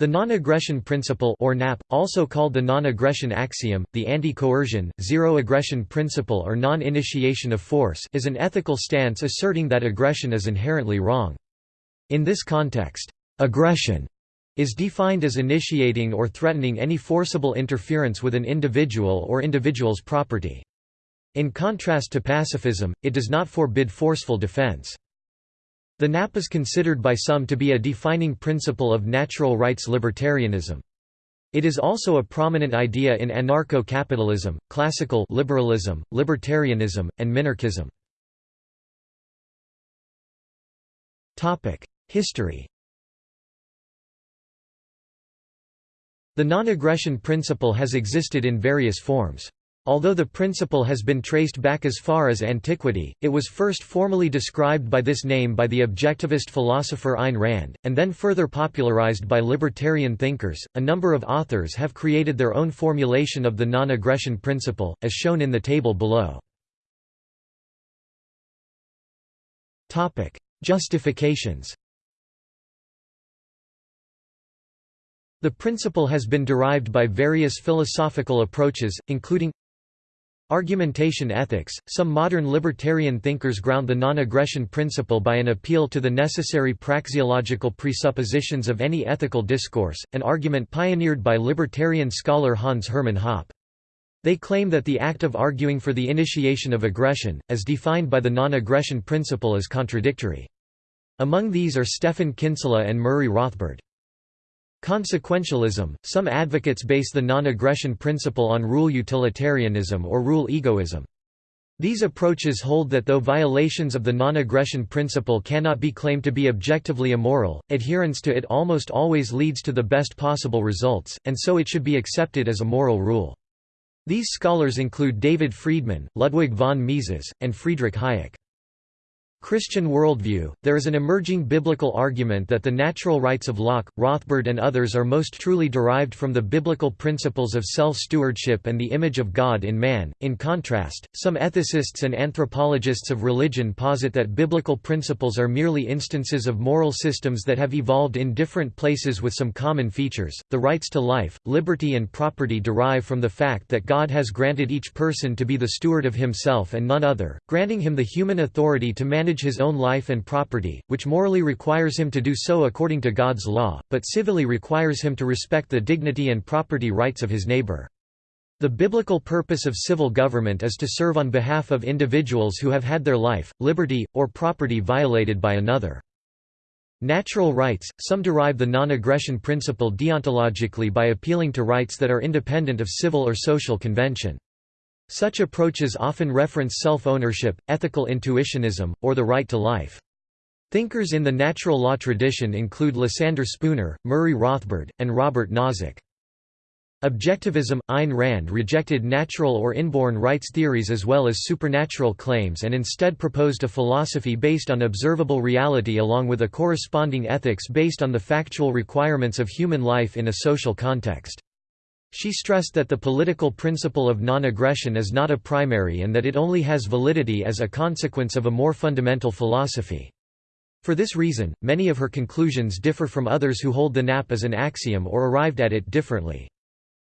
The non-aggression principle or NAP, also called the non-aggression axiom, the anti-coercion, zero-aggression principle or non-initiation of force is an ethical stance asserting that aggression is inherently wrong. In this context, aggression is defined as initiating or threatening any forcible interference with an individual or individual's property. In contrast to pacifism, it does not forbid forceful defense. The NAP is considered by some to be a defining principle of natural rights libertarianism. It is also a prominent idea in anarcho-capitalism, classical liberalism, libertarianism, and minarchism. History The non-aggression principle has existed in various forms. Although the principle has been traced back as far as antiquity, it was first formally described by this name by the objectivist philosopher Ayn Rand, and then further popularized by libertarian thinkers. A number of authors have created their own formulation of the non aggression principle, as shown in the table below. Justifications The principle has been derived by various philosophical approaches, including Argumentation ethics – Some modern libertarian thinkers ground the non-aggression principle by an appeal to the necessary praxeological presuppositions of any ethical discourse, an argument pioneered by libertarian scholar Hans Hermann Hoppe. They claim that the act of arguing for the initiation of aggression, as defined by the non-aggression principle is contradictory. Among these are Stephan Kinsella and Murray Rothbard. Consequentialism – Some advocates base the non-aggression principle on rule utilitarianism or rule egoism. These approaches hold that though violations of the non-aggression principle cannot be claimed to be objectively immoral, adherence to it almost always leads to the best possible results, and so it should be accepted as a moral rule. These scholars include David Friedman, Ludwig von Mises, and Friedrich Hayek. Christian worldview, there is an emerging biblical argument that the natural rights of Locke, Rothbard and others are most truly derived from the biblical principles of self-stewardship and the image of God in man. In contrast, some ethicists and anthropologists of religion posit that biblical principles are merely instances of moral systems that have evolved in different places with some common features. The rights to life, liberty and property derive from the fact that God has granted each person to be the steward of himself and none other, granting him the human authority to manage his own life and property, which morally requires him to do so according to God's law, but civilly requires him to respect the dignity and property rights of his neighbor. The biblical purpose of civil government is to serve on behalf of individuals who have had their life, liberty, or property violated by another. Natural rights – Some derive the non-aggression principle deontologically by appealing to rights that are independent of civil or social convention. Such approaches often reference self-ownership, ethical intuitionism, or the right to life. Thinkers in the natural law tradition include Lysander Spooner, Murray Rothbard, and Robert Nozick. Objectivism – Ayn Rand rejected natural or inborn rights theories as well as supernatural claims and instead proposed a philosophy based on observable reality along with a corresponding ethics based on the factual requirements of human life in a social context. She stressed that the political principle of non-aggression is not a primary and that it only has validity as a consequence of a more fundamental philosophy. For this reason, many of her conclusions differ from others who hold the NAP as an axiom or arrived at it differently.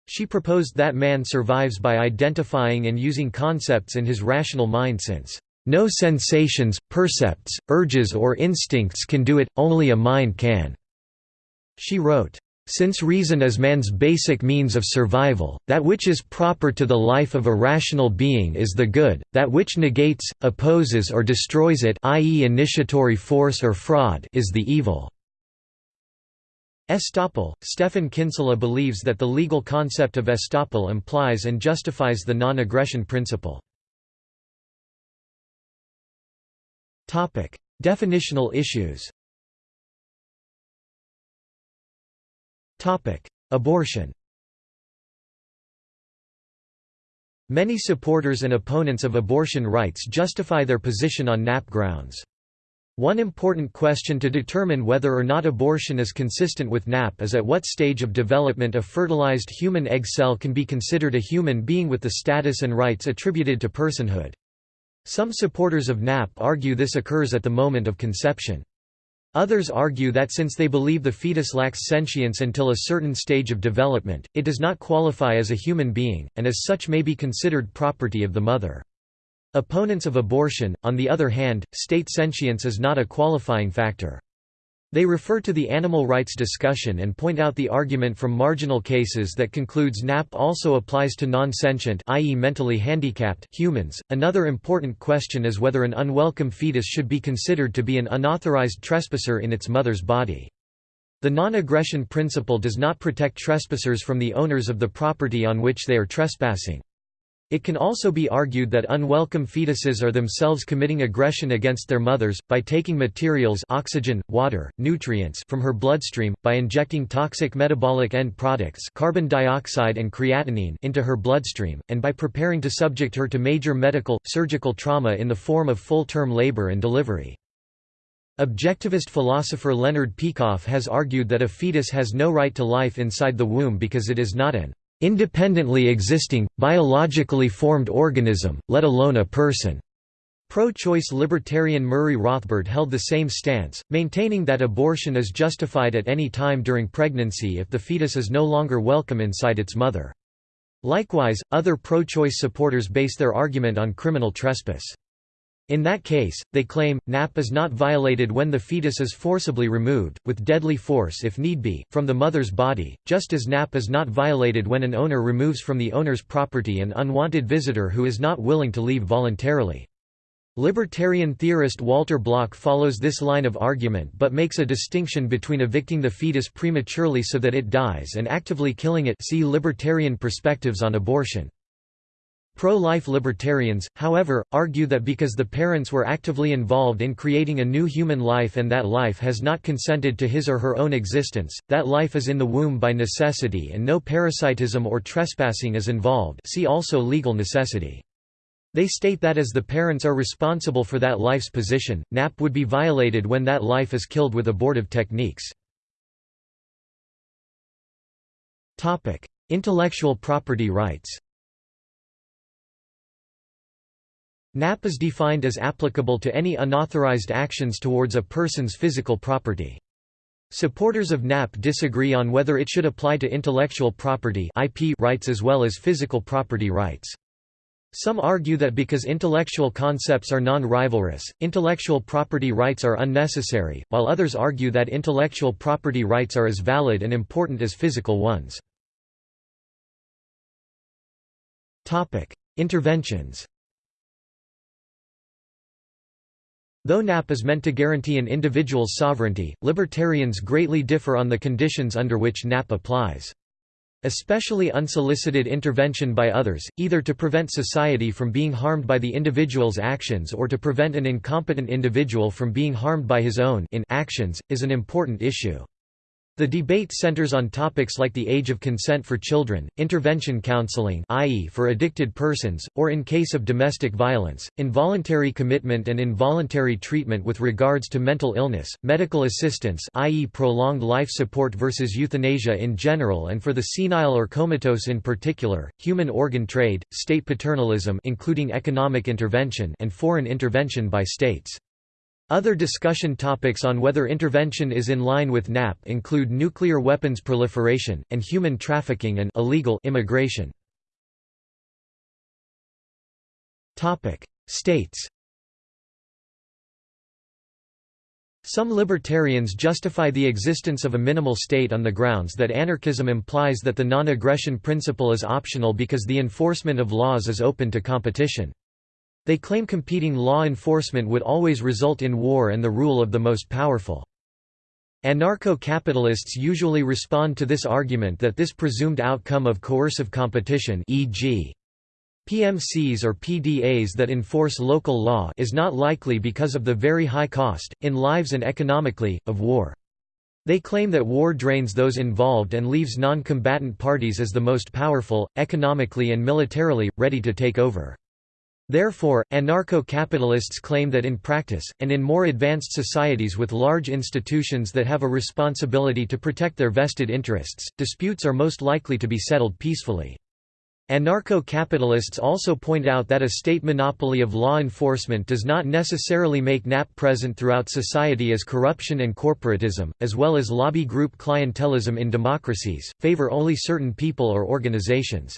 She proposed that man survives by identifying and using concepts in his rational mind since, "...no sensations, percepts, urges or instincts can do it, only a mind can." She wrote, since reason is man's basic means of survival, that which is proper to the life of a rational being is the good, that which negates, opposes or destroys it i.e. initiatory force or fraud is the evil. Estoppel – Stephan Kinsella believes that the legal concept of estoppel implies and justifies the non-aggression principle. Definitional issues Abortion Many supporters and opponents of abortion rights justify their position on NAP grounds. One important question to determine whether or not abortion is consistent with NAP is at what stage of development a fertilized human egg cell can be considered a human being with the status and rights attributed to personhood. Some supporters of NAP argue this occurs at the moment of conception. Others argue that since they believe the fetus lacks sentience until a certain stage of development, it does not qualify as a human being, and as such may be considered property of the mother. Opponents of abortion, on the other hand, state sentience is not a qualifying factor. They refer to the animal rights discussion and point out the argument from marginal cases that concludes NAP also applies to non-sentient i.e. mentally handicapped humans. Another important question is whether an unwelcome fetus should be considered to be an unauthorized trespasser in its mother's body. The non-aggression principle does not protect trespassers from the owners of the property on which they are trespassing. It can also be argued that unwelcome fetuses are themselves committing aggression against their mothers, by taking materials oxygen, water, nutrients from her bloodstream, by injecting toxic metabolic end products carbon dioxide and creatinine into her bloodstream, and by preparing to subject her to major medical, surgical trauma in the form of full-term labor and delivery. Objectivist philosopher Leonard Peikoff has argued that a fetus has no right to life inside the womb because it is not an independently existing, biologically formed organism, let alone a person. Pro-choice libertarian Murray Rothbard held the same stance, maintaining that abortion is justified at any time during pregnancy if the fetus is no longer welcome inside its mother. Likewise, other pro-choice supporters base their argument on criminal trespass. In that case, they claim, NAP is not violated when the fetus is forcibly removed, with deadly force if need be, from the mother's body, just as NAP is not violated when an owner removes from the owner's property an unwanted visitor who is not willing to leave voluntarily. Libertarian theorist Walter Block follows this line of argument but makes a distinction between evicting the fetus prematurely so that it dies and actively killing it see Libertarian Perspectives on Abortion. Pro-life libertarians, however, argue that because the parents were actively involved in creating a new human life and that life has not consented to his or her own existence, that life is in the womb by necessity and no parasitism or trespassing is involved see also legal necessity. They state that as the parents are responsible for that life's position, NAP would be violated when that life is killed with abortive techniques. Intellectual property rights NAP is defined as applicable to any unauthorized actions towards a person's physical property. Supporters of NAP disagree on whether it should apply to intellectual property IP rights as well as physical property rights. Some argue that because intellectual concepts are non-rivalrous, intellectual property rights are unnecessary, while others argue that intellectual property rights are as valid and important as physical ones. Interventions Though NAP is meant to guarantee an individual's sovereignty, libertarians greatly differ on the conditions under which NAP applies. Especially unsolicited intervention by others, either to prevent society from being harmed by the individual's actions or to prevent an incompetent individual from being harmed by his own in actions, is an important issue. The debate centers on topics like the age of consent for children, intervention counseling i.e. for addicted persons, or in case of domestic violence, involuntary commitment and involuntary treatment with regards to mental illness, medical assistance i.e. prolonged life support versus euthanasia in general and for the senile or comatose in particular, human organ trade, state paternalism including economic intervention and foreign intervention by states. Other discussion topics on whether intervention is in line with NAP include nuclear weapons proliferation, and human trafficking and illegal immigration. States Some libertarians justify the existence of a minimal state on the grounds that anarchism implies that the non-aggression principle is optional because the enforcement of laws is open to competition. They claim competing law enforcement would always result in war and the rule of the most powerful. Anarcho-capitalists usually respond to this argument that this presumed outcome of coercive competition e.g. PMCs or PDAs that enforce local law is not likely because of the very high cost, in lives and economically, of war. They claim that war drains those involved and leaves non-combatant parties as the most powerful, economically and militarily, ready to take over. Therefore, anarcho-capitalists claim that in practice, and in more advanced societies with large institutions that have a responsibility to protect their vested interests, disputes are most likely to be settled peacefully. Anarcho-capitalists also point out that a state monopoly of law enforcement does not necessarily make NAP present throughout society as corruption and corporatism, as well as lobby group clientelism in democracies, favor only certain people or organizations.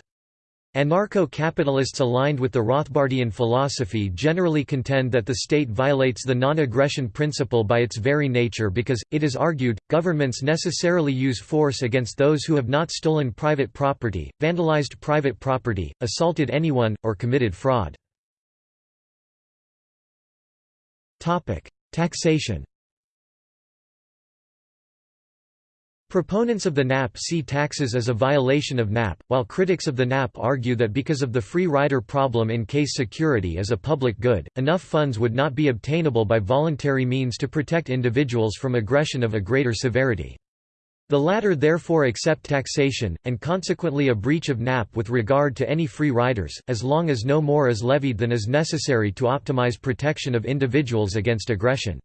Anarcho-capitalists aligned with the Rothbardian philosophy generally contend that the state violates the non-aggression principle by its very nature because, it is argued, governments necessarily use force against those who have not stolen private property, vandalized private property, assaulted anyone, or committed fraud. Taxation Proponents of the NAP see taxes as a violation of NAP, while critics of the NAP argue that because of the free rider problem in case security is a public good, enough funds would not be obtainable by voluntary means to protect individuals from aggression of a greater severity. The latter therefore accept taxation, and consequently a breach of NAP with regard to any free riders, as long as no more is levied than is necessary to optimize protection of individuals against aggression.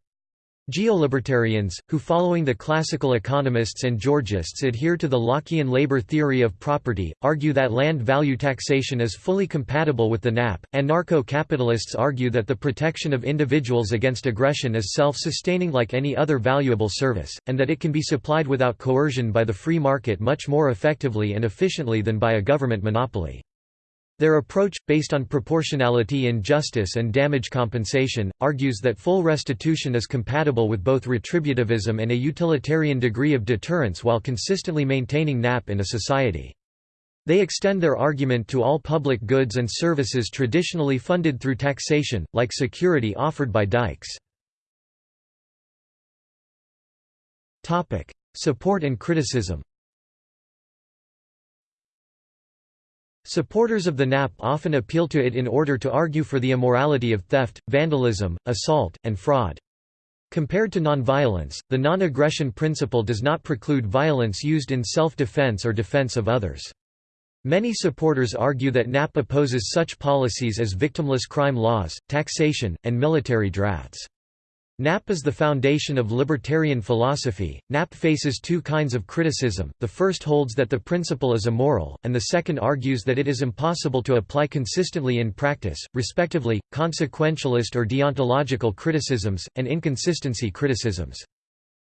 Geolibertarians, who following the classical economists and Georgists adhere to the Lockean labor theory of property, argue that land value taxation is fully compatible with the NAP. Anarcho-capitalists argue that the protection of individuals against aggression is self-sustaining like any other valuable service, and that it can be supplied without coercion by the free market much more effectively and efficiently than by a government monopoly. Their approach, based on proportionality in justice and damage compensation, argues that full restitution is compatible with both retributivism and a utilitarian degree of deterrence while consistently maintaining NAP in a society. They extend their argument to all public goods and services traditionally funded through taxation, like security offered by dikes. Support and criticism Supporters of the NAP often appeal to it in order to argue for the immorality of theft, vandalism, assault, and fraud. Compared to nonviolence, the non-aggression principle does not preclude violence used in self-defense or defense of others. Many supporters argue that NAP opposes such policies as victimless crime laws, taxation, and military drafts. NAP is the foundation of libertarian philosophy. NAP faces two kinds of criticism the first holds that the principle is immoral, and the second argues that it is impossible to apply consistently in practice, respectively, consequentialist or deontological criticisms, and inconsistency criticisms.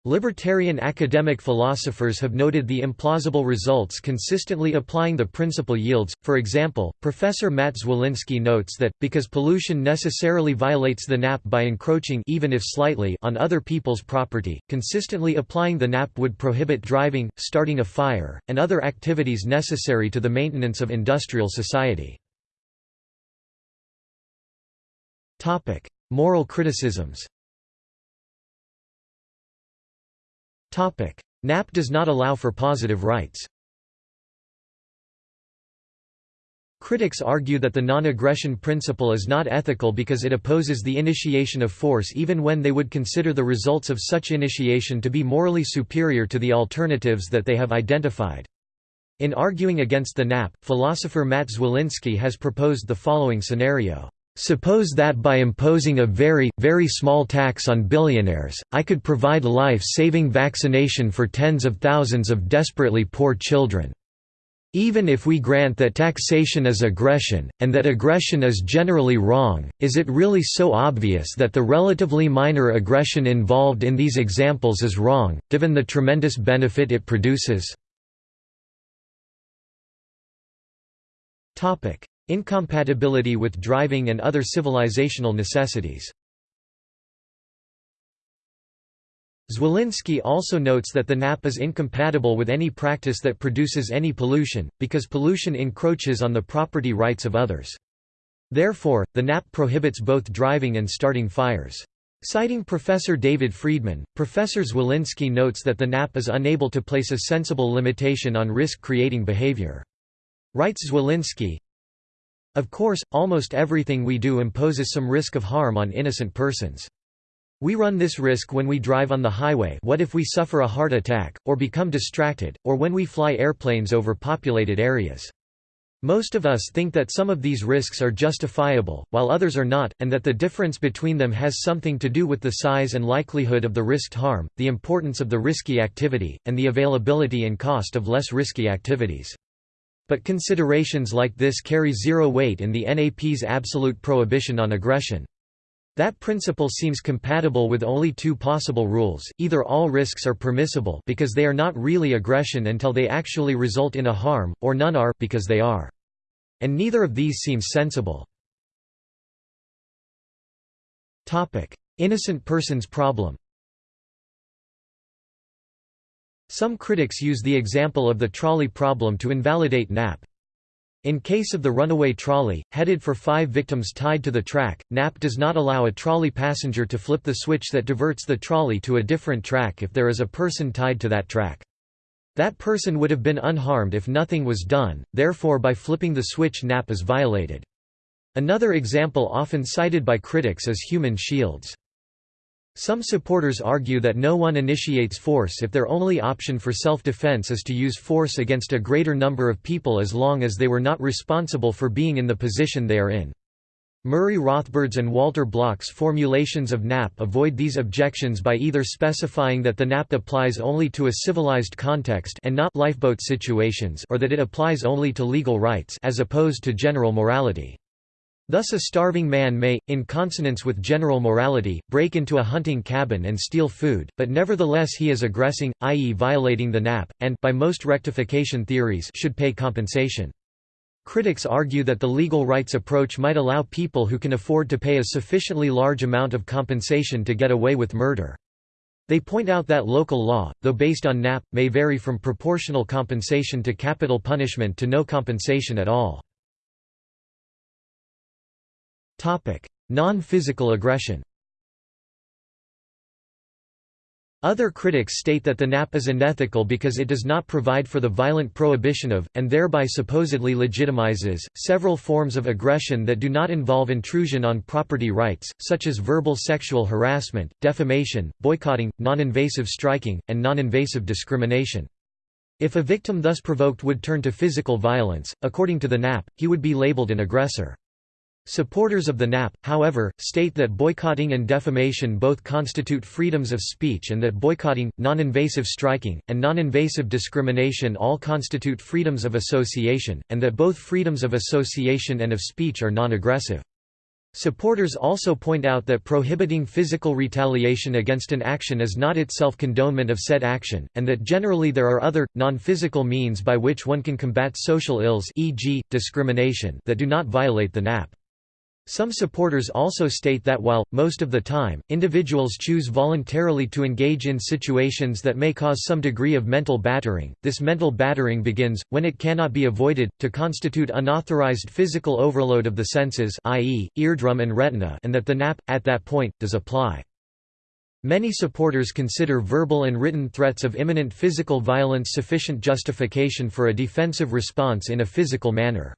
Libertarian academic philosophers have noted the implausible results consistently applying the principle yields, for example, Professor Matt Zwolinski notes that, because pollution necessarily violates the NAP by encroaching even if slightly on other people's property, consistently applying the NAP would prohibit driving, starting a fire, and other activities necessary to the maintenance of industrial society. Topic: Moral criticisms NAP does not allow for positive rights. Critics argue that the non-aggression principle is not ethical because it opposes the initiation of force even when they would consider the results of such initiation to be morally superior to the alternatives that they have identified. In arguing against the NAP, philosopher Matt Zwolinski has proposed the following scenario. Suppose that by imposing a very, very small tax on billionaires, I could provide life-saving vaccination for tens of thousands of desperately poor children. Even if we grant that taxation is aggression, and that aggression is generally wrong, is it really so obvious that the relatively minor aggression involved in these examples is wrong, given the tremendous benefit it produces? Incompatibility with driving and other civilizational necessities Zwolinski also notes that the NAP is incompatible with any practice that produces any pollution, because pollution encroaches on the property rights of others. Therefore, the NAP prohibits both driving and starting fires. Citing Professor David Friedman, Professor Zwolinski notes that the NAP is unable to place a sensible limitation on risk-creating behavior. Writes Zwolinski, of course, almost everything we do imposes some risk of harm on innocent persons. We run this risk when we drive on the highway what if we suffer a heart attack, or become distracted, or when we fly airplanes over populated areas. Most of us think that some of these risks are justifiable, while others are not, and that the difference between them has something to do with the size and likelihood of the risked harm, the importance of the risky activity, and the availability and cost of less risky activities. But considerations like this carry zero weight in the NAP's absolute prohibition on aggression. That principle seems compatible with only two possible rules, either all risks are permissible because they are not really aggression until they actually result in a harm, or none are because they are. And neither of these seems sensible. Innocent persons problem Some critics use the example of the trolley problem to invalidate NAP. In case of the runaway trolley, headed for five victims tied to the track, NAP does not allow a trolley passenger to flip the switch that diverts the trolley to a different track if there is a person tied to that track. That person would have been unharmed if nothing was done, therefore by flipping the switch NAP is violated. Another example often cited by critics is human shields. Some supporters argue that no one initiates force if their only option for self-defense is to use force against a greater number of people as long as they were not responsible for being in the position they are in. Murray Rothbard's and Walter Block's formulations of NAP avoid these objections by either specifying that the NAP applies only to a civilized context and not lifeboat situations or that it applies only to legal rights as opposed to general morality. Thus a starving man may, in consonance with general morality, break into a hunting cabin and steal food, but nevertheless he is aggressing, i.e. violating the NAP, and by most rectification theories should pay compensation. Critics argue that the legal rights approach might allow people who can afford to pay a sufficiently large amount of compensation to get away with murder. They point out that local law, though based on NAP, may vary from proportional compensation to capital punishment to no compensation at all. Non-physical aggression Other critics state that the NAP is unethical because it does not provide for the violent prohibition of, and thereby supposedly legitimizes, several forms of aggression that do not involve intrusion on property rights, such as verbal sexual harassment, defamation, boycotting, non-invasive striking, and non-invasive discrimination. If a victim thus provoked would turn to physical violence, according to the NAP, he would be labeled an aggressor. Supporters of the NAP, however, state that boycotting and defamation both constitute freedoms of speech and that boycotting, non-invasive striking, and non-invasive discrimination all constitute freedoms of association, and that both freedoms of association and of speech are non-aggressive. Supporters also point out that prohibiting physical retaliation against an action is not itself condonement of said action, and that generally there are other, non-physical means by which one can combat social ills e.g., discrimination that do not violate the NAP. Some supporters also state that while, most of the time, individuals choose voluntarily to engage in situations that may cause some degree of mental battering, this mental battering begins, when it cannot be avoided, to constitute unauthorized physical overload of the senses i.e., eardrum and retina and that the NAP, at that point, does apply. Many supporters consider verbal and written threats of imminent physical violence sufficient justification for a defensive response in a physical manner.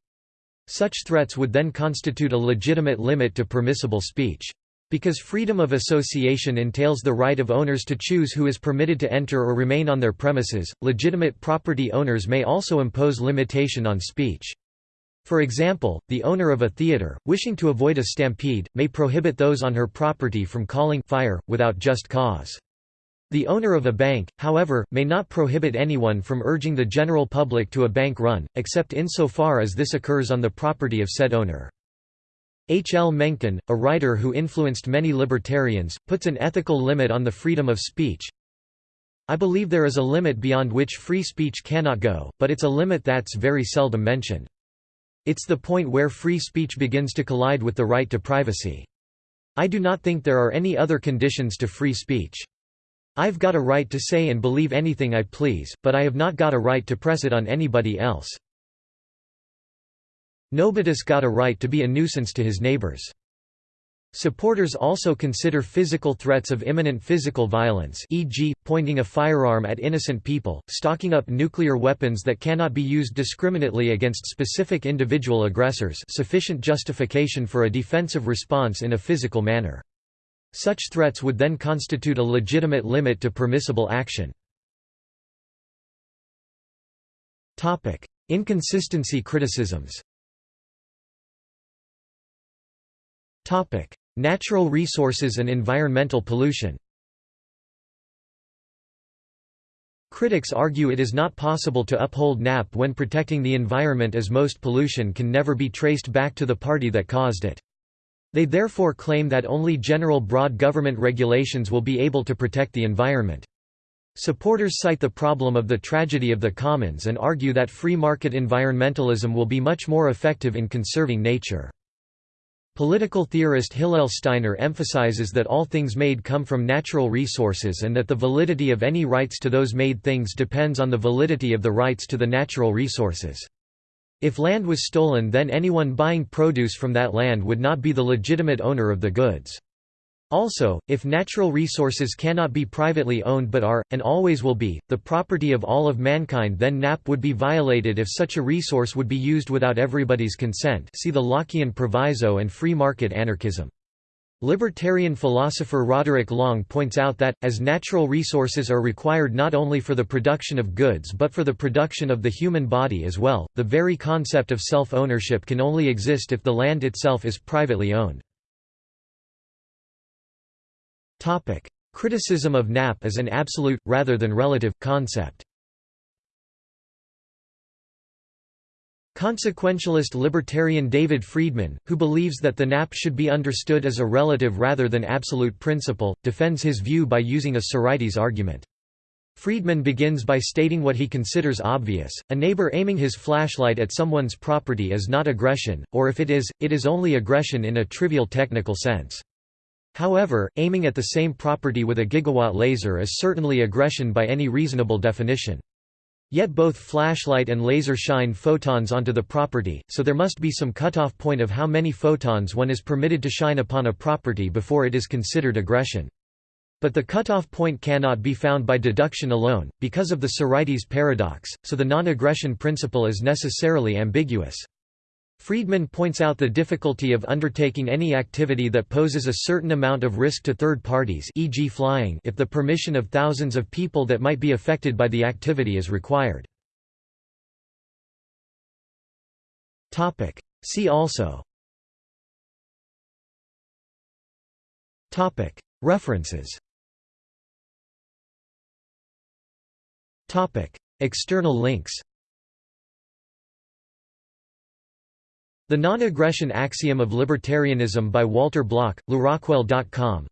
Such threats would then constitute a legitimate limit to permissible speech. Because freedom of association entails the right of owners to choose who is permitted to enter or remain on their premises, legitimate property owners may also impose limitation on speech. For example, the owner of a theater, wishing to avoid a stampede, may prohibit those on her property from calling fire, without just cause. The owner of a bank, however, may not prohibit anyone from urging the general public to a bank run, except insofar as this occurs on the property of said owner. H. L. Mencken, a writer who influenced many libertarians, puts an ethical limit on the freedom of speech. I believe there is a limit beyond which free speech cannot go, but it's a limit that's very seldom mentioned. It's the point where free speech begins to collide with the right to privacy. I do not think there are any other conditions to free speech. I've got a right to say and believe anything I please, but I have not got a right to press it on anybody else. Nobody's got a right to be a nuisance to his neighbors. Supporters also consider physical threats of imminent physical violence e.g., pointing a firearm at innocent people, stocking up nuclear weapons that cannot be used discriminately against specific individual aggressors sufficient justification for a defensive response in a physical manner. Such threats would then constitute a legitimate limit to permissible action. Inconsistency criticisms Natural resources and environmental pollution Critics argue it is not possible to uphold NAP when protecting the environment as most pollution can never be traced back to the party that caused it. They therefore claim that only general broad government regulations will be able to protect the environment. Supporters cite the problem of the tragedy of the commons and argue that free market environmentalism will be much more effective in conserving nature. Political theorist Hillel Steiner emphasizes that all things made come from natural resources and that the validity of any rights to those made things depends on the validity of the rights to the natural resources. If land was stolen then anyone buying produce from that land would not be the legitimate owner of the goods. Also, if natural resources cannot be privately owned but are, and always will be, the property of all of mankind then NAP would be violated if such a resource would be used without everybody's consent see the Lockean proviso and free market anarchism. Libertarian philosopher Roderick Long points out that, as natural resources are required not only for the production of goods but for the production of the human body as well, the very concept of self-ownership can only exist if the land itself is privately owned. Criticism of NAP as an absolute, rather than relative, concept. Consequentialist libertarian David Friedman, who believes that the NAP should be understood as a relative rather than absolute principle, defends his view by using a Sorites argument. Friedman begins by stating what he considers obvious, a neighbor aiming his flashlight at someone's property is not aggression, or if it is, it is only aggression in a trivial technical sense. However, aiming at the same property with a gigawatt laser is certainly aggression by any reasonable definition. Yet both flashlight and laser shine photons onto the property, so there must be some cutoff point of how many photons one is permitted to shine upon a property before it is considered aggression. But the cutoff point cannot be found by deduction alone, because of the Sorites paradox, so the non-aggression principle is necessarily ambiguous. Friedman points out the difficulty of undertaking any activity that poses a certain amount of risk to third parties e.g. flying if the permission of thousands of people that might be affected by the activity is required. See also. References. External links The Non-Aggression Axiom of Libertarianism by Walter Block, LewRockwell.com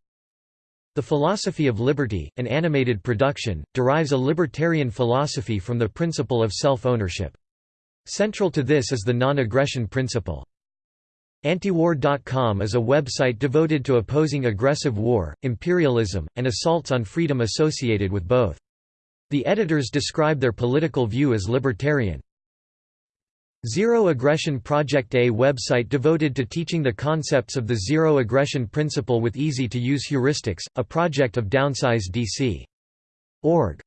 The Philosophy of Liberty, an animated production, derives a libertarian philosophy from the principle of self-ownership. Central to this is the non-aggression principle. Antiwar.com is a website devoted to opposing aggressive war, imperialism, and assaults on freedom associated with both. The editors describe their political view as libertarian. Zero Aggression Project A website devoted to teaching the concepts of the Zero Aggression Principle with easy-to-use heuristics, a project of Downsize DC. Org.